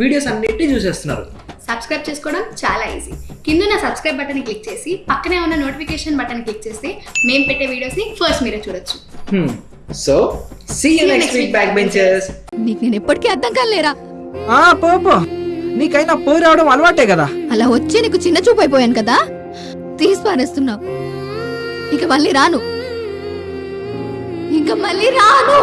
Videos అన్నిటిని చూసేస్తున్నారు. Subscribe చేసుకోవడం చాలా ఈజీ కింద సబ్స్క్రైబ్ బటన్ క్లిక్ చేసి పక్కనే ఉన్న నోటిఫికేషన్ బటన్ క్లిక్ చేస్తే మేము పెట్టే వీడియోస్ని ఫస్ట్ మీరే చూడొచ్చు. So see you next week back benchers నీకు నేను ఎప్పటికీ అర్థం కాలేరా? ఆ పో పో. నీకైనా పోయి రావడం అలవాటే కదా. అలా వచ్చి నీకు చిన్న చూపు అయిపోయాను కదా? తీసి పారేస్తున్నావు. ఇక మళ్ళీ రాను. ఇంకా మళ్ళీ రాను.